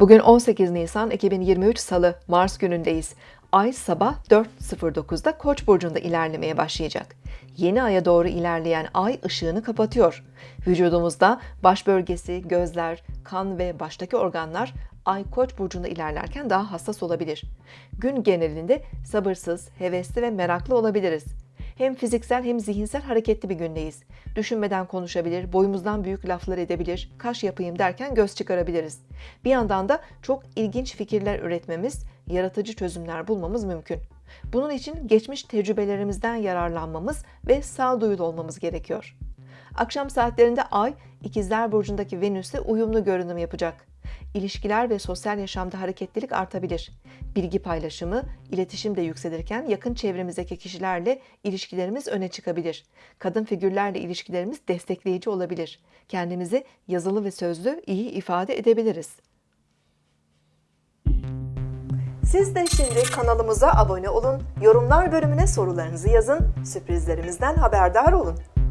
Bugün 18 Nisan 2023 Salı, Mars günündeyiz. Ay sabah 4.09'da Koç burcunda ilerlemeye başlayacak. Yeni aya doğru ilerleyen ay ışığını kapatıyor. Vücudumuzda baş bölgesi, gözler, kan ve baştaki organlar ay Koç burcunda ilerlerken daha hassas olabilir. Gün genelinde sabırsız, hevesli ve meraklı olabiliriz. Hem fiziksel hem zihinsel hareketli bir gündeyiz. Düşünmeden konuşabilir, boyumuzdan büyük laflar edebilir, kaş yapayım derken göz çıkarabiliriz. Bir yandan da çok ilginç fikirler üretmemiz, yaratıcı çözümler bulmamız mümkün. Bunun için geçmiş tecrübelerimizden yararlanmamız ve sağduyulu olmamız gerekiyor. Akşam saatlerinde Ay, İkizler Burcu'ndaki Venüs'le uyumlu görünüm yapacak. İlişkiler ve sosyal yaşamda hareketlilik artabilir. Bilgi paylaşımı, iletişim de yükselirken yakın çevremizdeki kişilerle ilişkilerimiz öne çıkabilir. Kadın figürlerle ilişkilerimiz destekleyici olabilir. Kendimizi yazılı ve sözlü iyi ifade edebiliriz. Siz de şimdi kanalımıza abone olun, yorumlar bölümüne sorularınızı yazın, sürprizlerimizden haberdar olun.